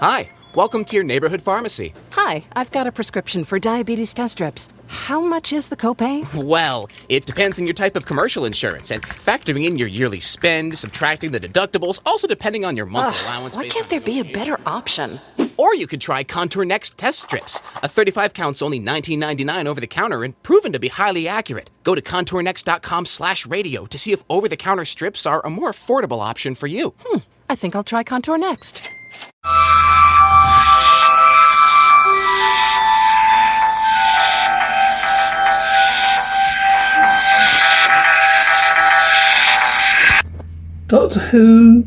Hi, welcome to your neighborhood pharmacy. Hi, I've got a prescription for diabetes test strips. How much is the copay? Well, it depends on your type of commercial insurance and factoring in your yearly spend, subtracting the deductibles, also depending on your monthly allowance. Why can't there be a better option? Or you could try Contour Next test strips. A 35 count's only $19.99 over the counter and proven to be highly accurate. Go to contournext.com slash radio to see if over-the-counter strips are a more affordable option for you. Hmm, I think I'll try Contour next. Doctor Who,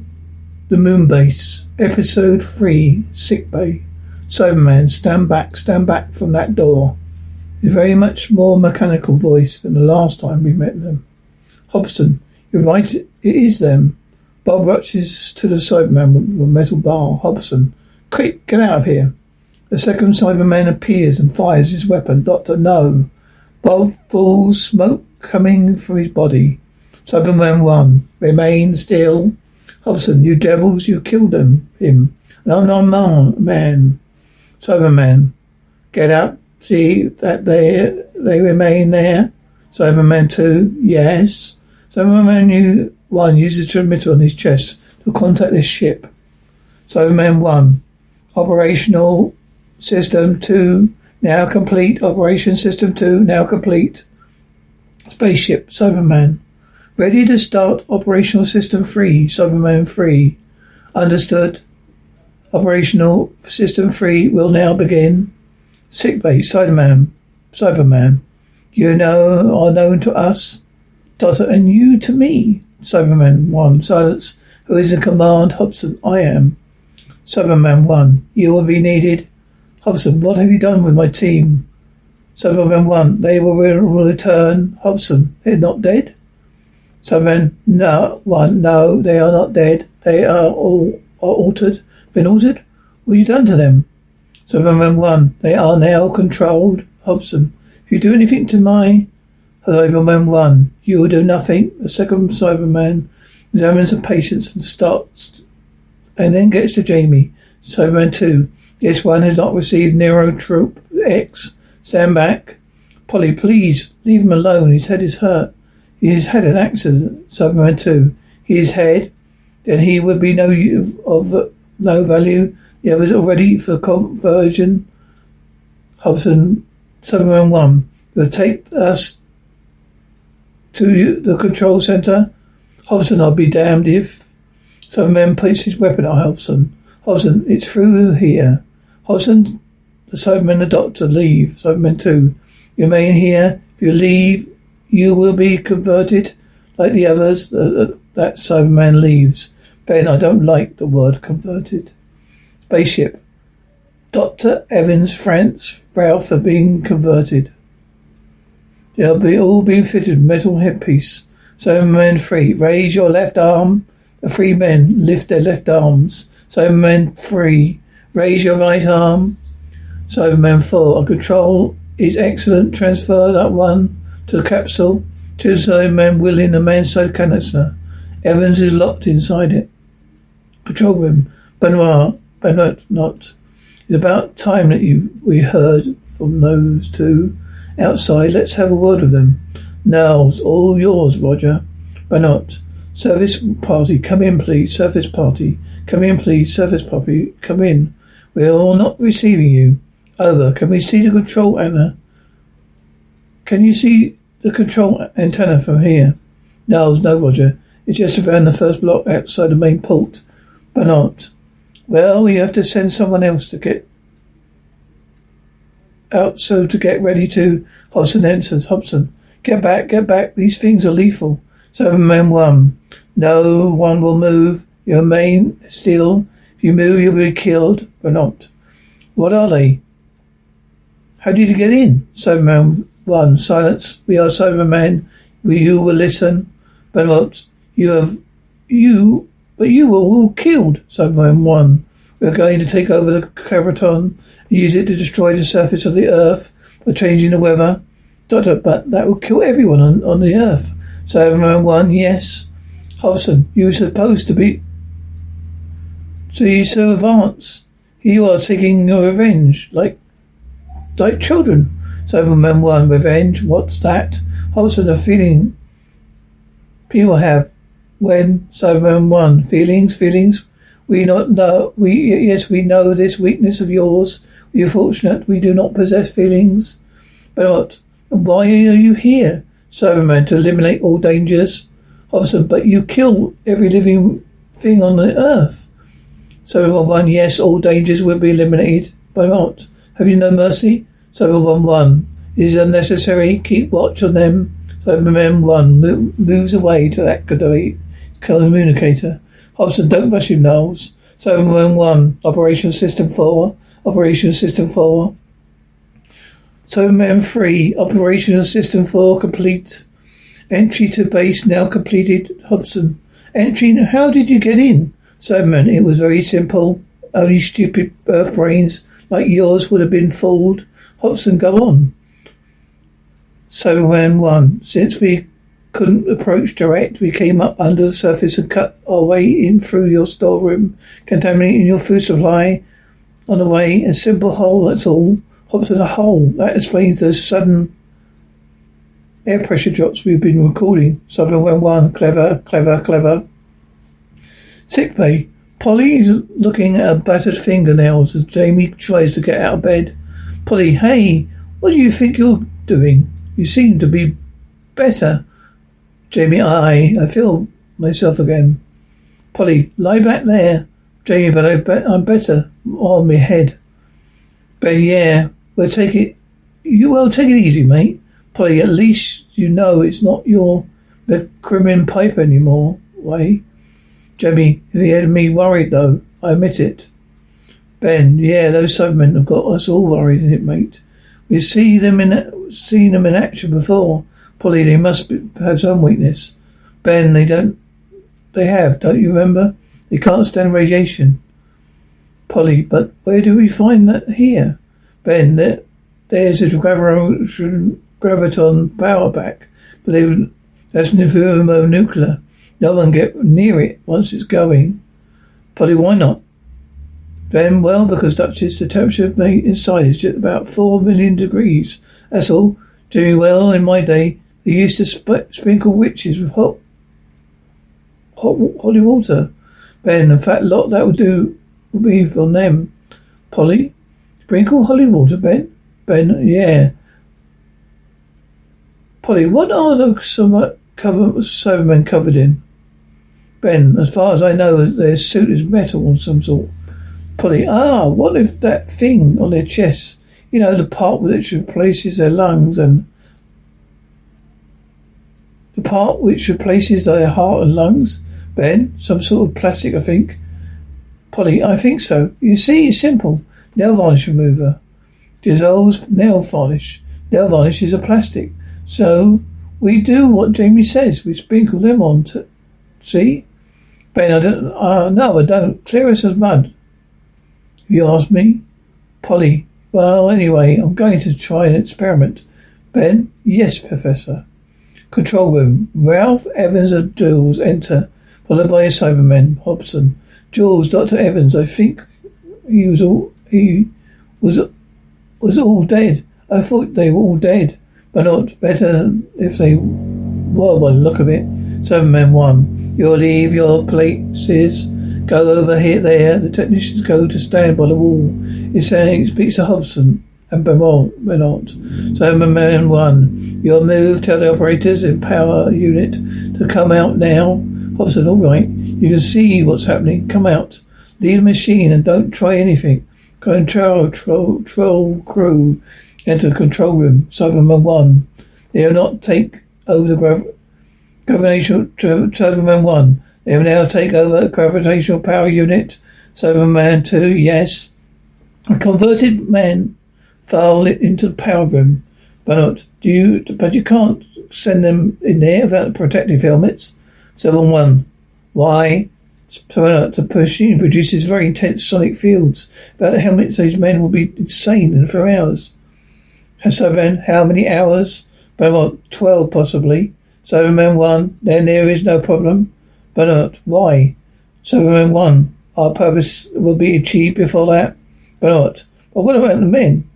The Moon Base, Episode 3, Sick Bay. Cyberman, stand back, stand back from that door. His very much more mechanical voice than the last time we met them. Hobson, you're right, it is them. Bob rushes to the Cyberman with a metal bar. Hobson, quick, get out of here. The second Cyberman appears and fires his weapon. Doctor, no. Bob falls, smoke coming from his body. Cyberman 1. Remain still. Hobson, you devils, you killed him. Him. No, no, no, man. Cyberman. Get up. See that they they remain there. Cyberman 2. Yes. Cyberman you, 1 uses transmitter on his chest to contact this ship. Cyberman 1. Operational System 2. Now complete. Operation System 2. Now complete. Spaceship. Cyberman. Ready to start operational system 3, Cyberman 3. Understood. Operational system 3 will now begin. Sickbay, Cyberman. Cyberman. You know are known to us. Doctor, and you to me. Cyberman 1. Silence. Who is in command? Hobson. I am. Cyberman 1. You will be needed. Hobson. What have you done with my team? Cyberman 1. They will return. Hobson. They're not dead? Cyberman, no, one, no, they are not dead. They are all are altered. Been altered? What have you done to them? Cyberman one, they are now controlled. Hobson, if you do anything to my Cyberman one, you will do nothing. The second Cyberman examines the patients and starts, and then gets to Jamie. Cyberman two, this one has not received Neurotrope X. Stand back. Polly, please leave him alone. His head is hurt. He has had an accident. Cyberman 2. His head. Then he would be no u- of no value. The others already for conversion. Hobson. Cyberman 1. Will take us to the control center. Hobson, I'll be damned if. Cyberman puts his weapon on Hobson. Hobson, it's through here. Hobson, the Cyberman, and the doctor, leave. Cyberman 2. You remain here. If you leave, you will be converted like the others. Uh, uh, that Cyberman leaves. Ben, I don't like the word converted. Spaceship. Dr. Evans, France, Ralph are being converted. They'll be all being fitted with metal headpiece. Cyberman 3, raise your left arm. The three men lift their left arms. Cyberman 3, raise your right arm. Cyberman 4, a control is excellent. Transfer that one to the capsule. Two Cybermen wheeling the manside canister. Evans is locked inside it. Control room. Benoit, Benoit, not. It's about time that you we heard from those two outside. Let's have a word with them. Now's all yours, Roger. Benoit. Service party, come in, please. Service party, come in, please. Service party, come in. We are all not receiving you. Over. Can we see the control antenna? Can you see the control antenna from here? No, no, Roger. It's just around the first block outside the main port. Not. Well, we have to send someone else to get out so to get ready to Hobson answers. Hobson. Get back, get back. These things are lethal. Seven men one. No one will move. You remain still. If you move you'll be killed. But not. What are they? How did you get in? Cyberman 1. Silence. We are Cybermen. We, you will listen. What? You have. You. But you were all killed. Cyberman 1. We are going to take over the Gravitron use it to destroy the surface of the Earth by changing the weather. But that will kill everyone on, on the Earth. Cyberman 1. Yes. Hobson, you were supposed to be. So you so advanced. Here you are taking your revenge, like like children. Cyberman 1, revenge, what's that? Hobson, a feeling people have when Cyberman 1, feelings, feelings. We not know, we, yes, we know this weakness of yours. We are fortunate we do not possess feelings. But? Why are you here? Cyberman, to eliminate all dangers. Hobson, but you kill every living thing on the earth. Cyberman 1, yes, all dangers will be eliminated. By what? Have you no mercy? Cyberman 1, one. it is unnecessary. Keep watch on them. Cyberman 1 mo- moves away to activate communicator. Hobson, don't rush him, Knowles. Cyberman 1, Operation System 4. Operation System 4. Cyberman 3, Operation System 4 complete. Entry to base now completed. Hobson. Entry, how did you get in? Cyberman, it was very simple. Only stupid earth brains like yours would have been fooled. Hobson, go on. Cyberman 1, since we couldn't approach direct, we came up under the surface and cut our way in through your storeroom, contaminating your food supply on the way. A simple hole, that's all. Hobson, a hole. That explains the sudden air pressure drops we've been recording. Cyberman 1, clever, clever, clever. Sick bay. Polly is looking at her battered fingernails as Jamie tries to get out of bed. Polly, hey, what do you think you're doing? You seem to be better. Jamie, I, I feel myself again. Polly, lie back there. Jamie, but I bet I'm better on my head. Ben, yeah, we'll take it. You well, take it easy, mate. Polly, at least you know it's not your crimin pipe anymore. Way. Jamie, he had me worried though. I admit it. Ben, yeah, those Cybermen have got us all worried, it, mate. We've seen them in seen them in action before. Polly, they must be, have some weakness. Ben, they don't. They have, don't you remember? They can't stand radiation. Polly, but where do we find that here? Ben, there, there's a Gravitron, Gravitron power pack, but they, that's thermonuclear. No one get near it once it's going. Polly, why not? Ben, well, because Duchess, the temperature of me inside is just about four million degrees. That's all. Doing well in my day, they used to sp- sprinkle witches with hot, hot holy water. Ben, in fact, lot that would do would be on them. Polly, sprinkle holy water, Ben. Ben, yeah. Polly, what are the some cover Cybermen covered in? Ben, as far as I know, their suit is metal of some sort. Polly, ah, what if that thing on their chest, you know, the part which replaces their lungs and the part which replaces their heart and lungs? Ben, some sort of plastic, I think. Polly, I think so. You see, it's simple. Nail varnish remover. Dissolves nail varnish. Nail varnish is a plastic. So we do what Jamie says. We sprinkle them on to see? Ben, I don't uh, no, I don't. Clear us as mud. You ask me? Polly. Well, anyway, I'm going to try an experiment. Ben? Yes, Professor. Control room. Ralph Evans and Jules enter, followed by a Cyberman, Hobson. Jules, Dr. Evans, I think he was all he was was all dead. I thought they were all dead, but not better if they were by the look of it. Cyberman one. You'll leave your places Go over here, there. The technicians go to stand by the wall. He's saying, speaks to Hobson and. Beaumont. So, man one, you'll move. Tell the operators in power unit to come out now. Hobson, all right. You can see what's happening. Come out. Leave the machine and don't try anything. Control, control, control crew. Enter the control room. Cyberman 1. They will not take over the grav- gravitational Cyberman 1. They will now take over the gravitational power unit. Cyberman 2, yes. A converted man fell into the power room. But do you but you can't send them in there without protective helmets. Cyberman 1. Why? The uh, machine produces very intense sonic fields. Without the helmets, these men will be insane in four hours. Cyberman, how many hours? What? Twelve, possibly. Cyberman 1, then there is no problem. But why? Cyberman 1. Our purpose will be achieved before that. What? But what about the men?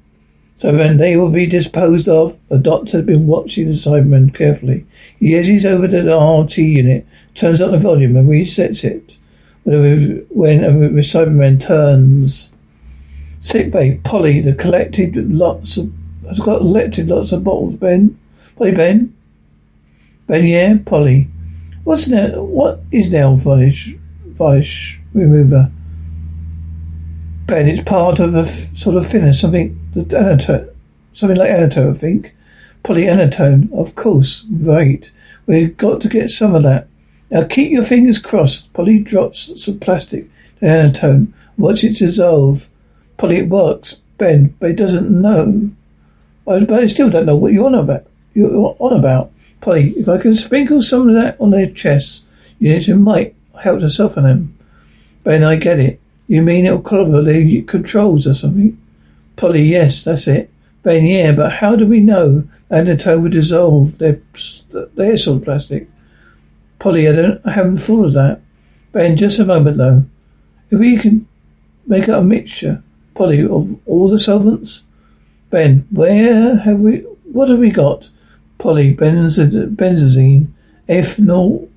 So then they will be disposed of. The doctor has been watching the Cybermen carefully. He edges over to the RT unit, turns up the volume and resets it. When, a Cyberman turns. Sick bay, Polly, the collected lots of has got collected lots of bottles, Ben. Polly Ben. Ben, yeah, Polly. What's now what is nail polish polish remover? Ben, it's part of a f- sort of finish, something acetone, something like acetone, I think. Polyanatone, of course, right. We've got to get some of that. Now keep your fingers crossed. Polly drops some plastic, acetone. Watch it dissolve. Polly, it works. Ben, but it doesn't know. But I still don't know what you're on about. You're on about. Polly, if I can sprinkle some of that on their chests, you know, it might help to soften them. Ben, I get it. You mean it'll cover probably controls or something? Polly, yes, that's it. Ben, yeah, but how do we know acetone will dissolve their, their solid plastic? Polly, I don't, I haven't thought of that. Ben, just a moment though. If we can make up a mixture, Polly, of all the solvents? Ben, where have we, what have we got? Polly, benzazine, ethanol,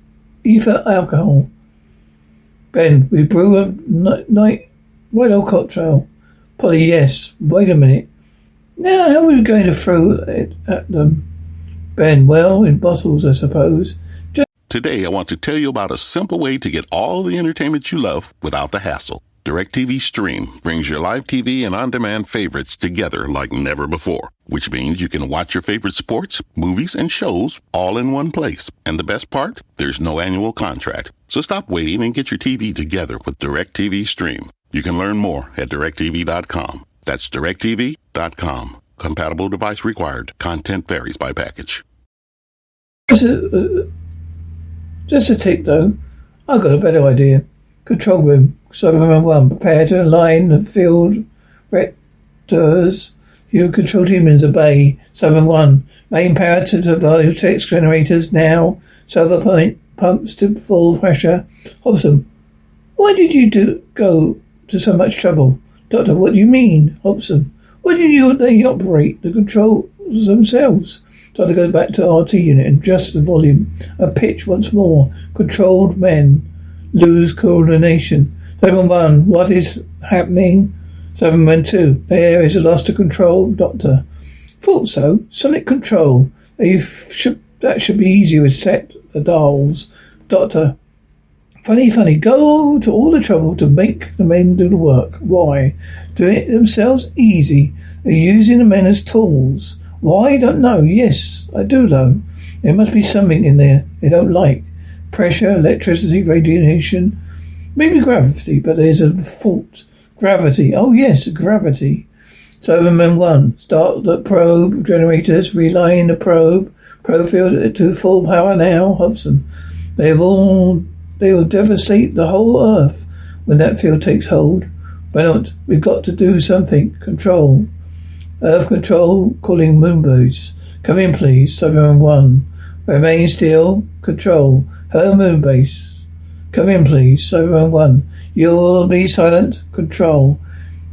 ether alcohol. Ben, we brew a night white old cocktail. Polly, yes. Wait a minute. Now, how are we going to throw it at them? Ben, well, in bottles, I suppose. Just- Today, I want to tell you about a simple way to get all the entertainment you love without the hassle. DirecTV Stream brings your live TV and on-demand favorites together like never before, which means you can watch your favorite sports, movies, and shows all in one place. And the best part? There's no annual contract. So stop waiting and get your TV together with DirecTV Stream. You can learn more at directv.com. That's directv.com. Compatible device required. Content varies by package. Just a, uh, just a tick though. I've got a better idea. Control room. Cyberman 1. Prepare to align the field vectors. You control humans obey. Cyberman 1. Main power to the vortex generators now. Server point pumps to full pressure. Hobson. Why did you do go to so much trouble? Doctor, what do you mean? Hobson. Why do you they operate the controls themselves? Doctor goes back to RT unit and adjusts the volume. A pitch once more. Controlled men lose coordination. 711, what is happening? 712, there is a loss to control, Doctor. Thought so. Sonic control. You should, that should be easier with set the dials. Doctor, funny, funny. Go to all the trouble to make the men do the work. Why? Do it themselves easy. They're using the men as tools. Why? I don't know. Yes, I do know. There must be something in there they don't like. Pressure, electricity, radiation. Maybe gravity, but there's a fault. Gravity. Oh yes, gravity. So, Cyberman 1. Start the probe generators. Reline the probe. Probe field to full power now. Hobson. They have all, they will devastate the whole earth when that field takes hold. Why not? We've got to do something. Control. Earth control calling moonbase. Come in please. Cyberman 1. Remain still. Control. Hello moonbase. Come in, please. Cyberman 1. You'll be silent. Control.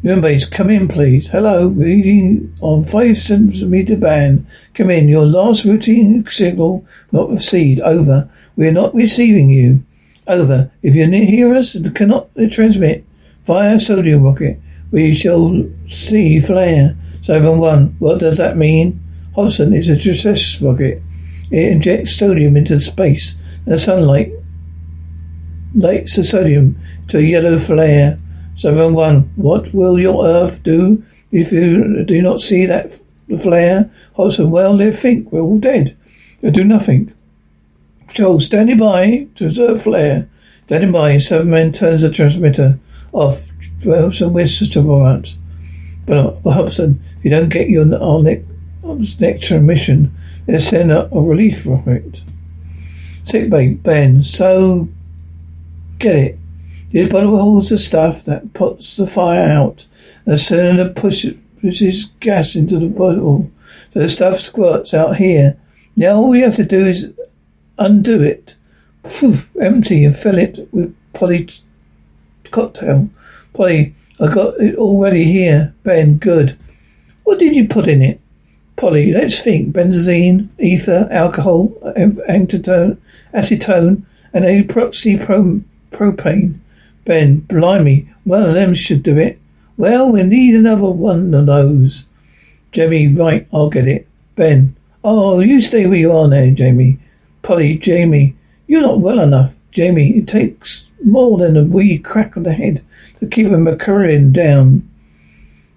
Moonbase, come in, please. Hello. Reading on 5 centimeter band. Come in. Your last routine signal not received. Over. We are not receiving you. Over. If you hear us cannot transmit via sodium rocket, we shall see flare. Seven one. What does that mean? Hobson is a distress rocket. It injects sodium into space and the sunlight lights the sodium to a yellow flare. Seven one. What will your Earth do if you do not see that flare? Hobson, well, they think we're all dead. They'll do nothing. Joel, standing by to observe flare. Standing by, seven men turns the transmitter off. Hobson whistles to Morant. But, uh, but Hobson, if you don't get your our next, next transmission, they'll send a, a relief rocket. Sick bay, Ben. So Get it? The bottle holds the stuff that puts the fire out. The cylinder pushes, pushes gas into the bottle. So the stuff squirts out here. Now all we have to do is undo it. Phew, empty and fill it with Polly cocktail. Polly, I got it already here. Ben, good. What did you put in it? Polly, let's think. Benzene, ether, alcohol, acetone, acetone, and epoxy propane. Ben, blimey, one of them should do it. Well, we need another one of those. Jamie, right, I'll get it. Ben, oh, you stay where you are now, Jamie. Polly, Jamie, you're not well enough. Jamie, it takes more than a wee crack on the head to keep a McCrimmon down.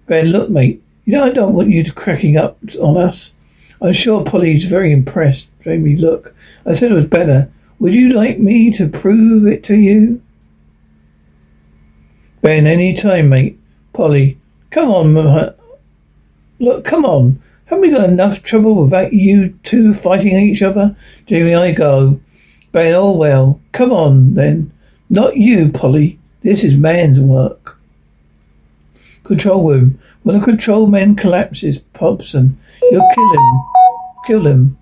Ben, look, mate, you know, I don't want you to cracking up on us. I'm sure Polly's very impressed. Jamie, look, I said it was better. Would you like me to prove it to you? Ben, any time, mate. Polly, come on, look, come on. Haven't we got enough trouble without you two fighting each other? Jamie, I go. Ben, oh well. Come on, then. Not you, Polly. This is man's work. Control room. When the control man collapses, Hobson, you'll kill him. Kill him.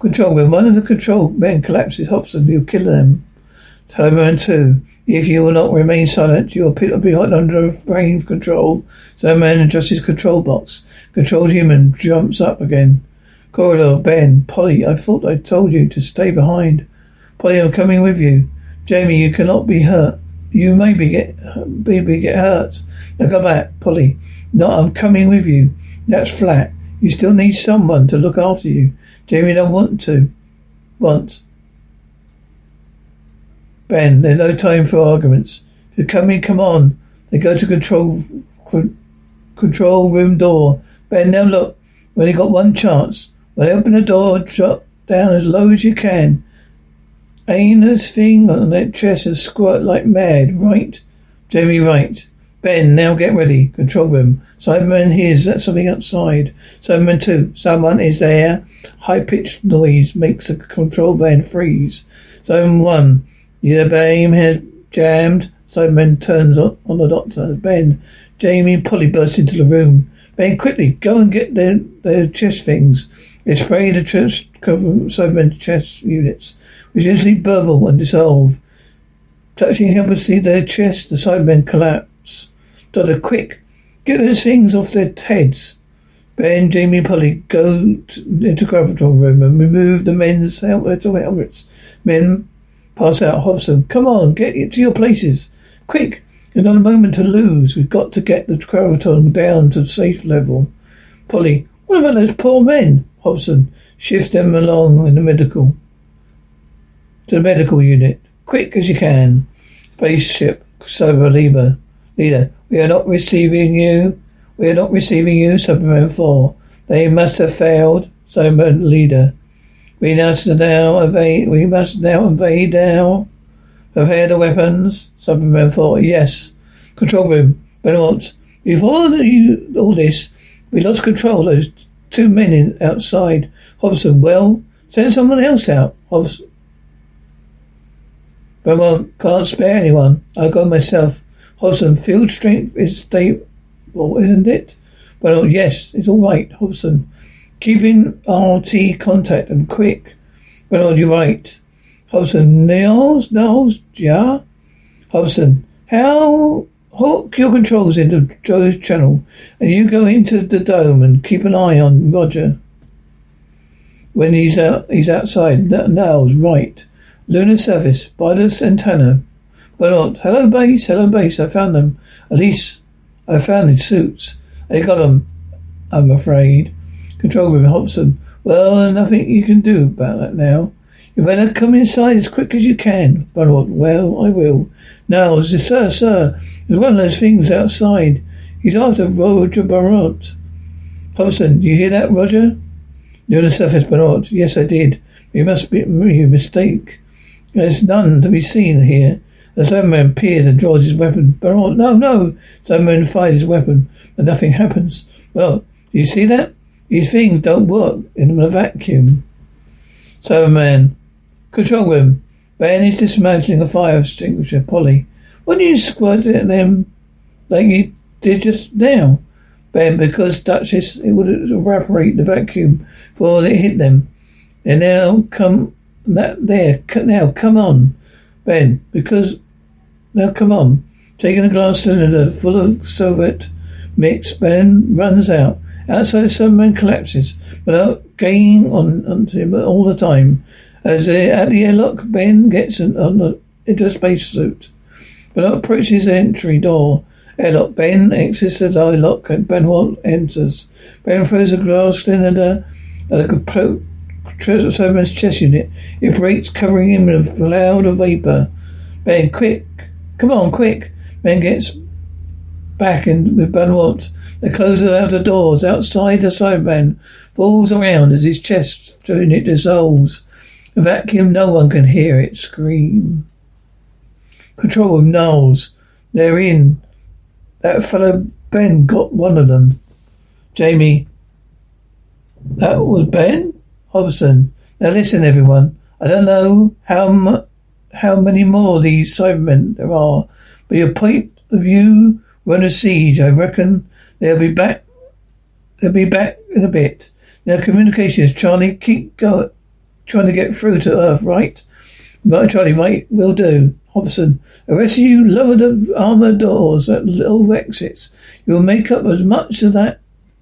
Control when one of the control men collapses, Hobson, you'll kill them. Cyberman 2. If you will not remain silent, you will be under brain control. Cyberman adjusts his control box. Controlled human jumps up again. Corridor, Ben, Polly, I thought I told you to stay behind. Polly, I'm coming with you. Jamie, you cannot be hurt. You maybe get maybe get hurt. Now come back, Polly. No, I'm coming with you. That's flat. You still need someone to look after you. Jamie don't want to. Want. Ben, there's no time for arguments. If you're coming, come on. They go to control control room door. Ben, now look. We only got one chance. When I open the door, drop down as low as you can. Aim this thing on that chest and squirt like mad, right? Jamie, right. Ben, now get ready. Control room. Cyberman hears that something outside. Cyberman 2. Someone is there. High pitched noise makes the control van freeze. Cyberman 1. Your beam has jammed. Cyberman turns on, on the doctor. Ben, Jamie and Polly burst into the room. Ben, quickly, go and get their, their chest things. They spray the chest cover Cyberman's chest units which instantly burble and dissolve. Touching helplessly their chest, the Cybermen collapse. Doctor, quick! Get those things off their heads. Ben, Jamie, and Polly go to, into Gravitron room and remove the men's or helmets. Men pass out. Hobson, come on, get to your places. Quick! You've Not a moment to lose. We've got to get the Gravitron down to safe level. Polly, what about those poor men? Hobson, shift them along in the medical to the medical unit. Quick as you can. Spaceship Cyber Leader. Leader, we are not receiving you. We are not receiving you, Cyberman 4. They must have failed. Cyberman Leader. We must now evade. We must now invade now. Prepare the weapons. Cyberman 4. Yes. Control room. Benoit. Before you, all this, we lost control. Those two men in, outside. Hobson. Well, send someone else out. Hobson. Beaumont can't spare anyone. I go myself. Hobson, field strength is stable, isn't it? Well, oh, yes, it's all right, Hobson. Keeping RT contact and quick. When Well, you're right. Hobson, Niels, Niels, yeah? Hobson, how hook your controls into Joe's channel and you go into the dome and keep an eye on Roger. When he's out, he's outside. Niels, right. Lunar surface, by the. But not. Hello, base. Hello, base. I found them. At least I found his suits. They got them, I'm afraid. Control room, Hobson. Well, nothing you can do about that now. You better come inside as quick as you can. But well, I will. Now, sir, sir, there's one of those things outside. He's after Roger Barot. Hobson, do you hear that, Roger? Lunar surface, Barot. Yes, I did. You must be a mistake. There's none to be seen here. The Cyberman peers and draws his weapon. Oh, no, no! Cyberman fires his weapon, but nothing happens. Well, do you see that? These things don't work in a vacuum. Cyberman. Control room. Ben is dismantling a fire extinguisher. Polly. Why don't you squirt it at them like you did just now? Ben, because Duchess, it would evaporate the vacuum before it hit them. And now come that there now come on, Ben, because now come on. Taking a glass cylinder full of solvent mix, Ben runs out. Outside the Cyberman collapses, without gaining on onto him all the time. As they, at the airlock, Ben gets an, on the, into a spacesuit. Benoit approaches the entry door. Airlock. Ben exits the airlock and Benoit enters. Ben throws a glass cylinder at a compl- Cyberman's chest unit. It breaks, covering him in a cloud of vapor. Ben, quick! Come on, quick! Ben gets back in with Benoit. They close the outer doors. Outside, the Cyberman falls around as his chest unit dissolves. A vacuum, no one can hear it scream. Control room, Knowles. They're in. That fellow Ben got one of them. Jamie. That was Ben? Hobson. Now listen, everyone. I don't know how how many more of these Cybermen there are, but your point of view run a siege. I reckon they'll be back. They'll be back in a bit. Now communications, Charlie, keep going, trying to get through to Earth, right? Right, Charlie, right, will do. Hobson, the rest of you lower the armor doors at little exits. You'll make up as much of that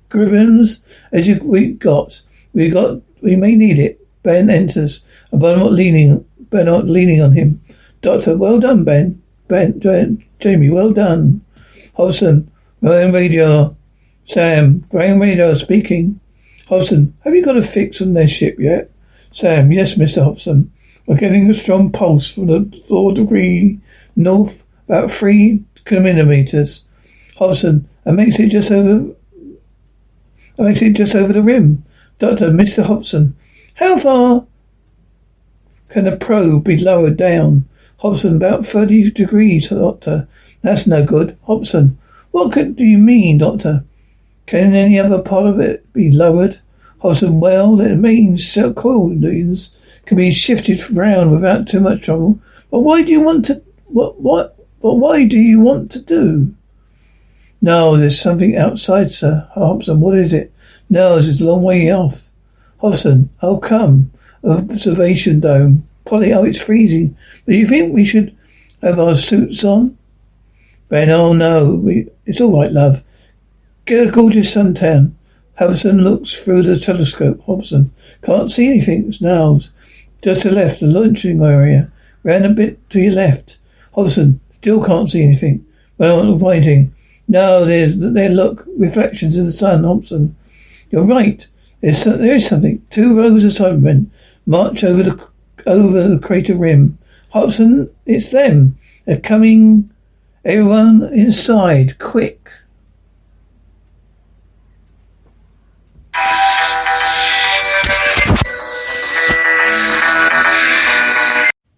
gribbons as you we got. We got we may need it. Ben enters, and Benoit leaning Benoit leaning on him. Doctor, well done, Ben. Ben, Jamie, well done. Hobson, Graham Radio. Sam, Graham Radio speaking. Hobson, have you got a fix on their ship yet? Sam, yes, Mr. Hobson. We're getting a strong pulse from the four degree north, about three kilometers. Hobson, and makes it just over. Makes it just over the rim. Doctor, Mr. Hobson, how far can a probe be lowered down? Hobson, about 30 degrees, Doctor. That's no good. Hobson, what could, do you mean, Doctor? Can any other part of it be lowered? Hobson, well, it means cell coils can be shifted around without too much trouble. But why do you want to, what, what, but why do you want to do? No, there's something outside, sir. Hobson, what is it? No, it's a long way off. Hobson, oh come. Observation dome. Polly, oh, it's freezing. Do you think we should have our suits on? Ben, oh no, we, it's all right, love. Get a gorgeous suntan. Hobson looks through the telescope. Hobson, can't see anything. Niles. Just to the left, the launching area. Ran a bit to your left. Hobson, still can't see anything. Well, I'm pointing. No, there's, there look, reflections in the sun, Hobson. You're right. There's, there is something. Two rows of Cybermen march over the, over the crater rim. Hobson, it's them. They're coming. Everyone inside, quick.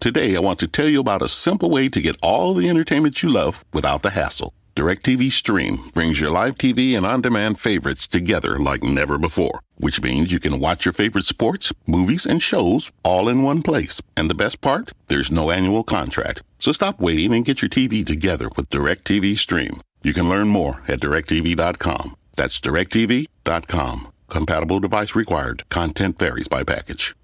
Today, I want to tell you about a simple way to get all the entertainment you love without the hassle. DirecTV Stream brings your live TV and on demand favorites together like never before, which means you can watch your favorite sports, movies, and shows all in one place. And the best part? There's no annual contract. So stop waiting and get your TV together with DirecTV Stream. You can learn more at directv.com. That's directv.com. Compatible device required. Content varies by package.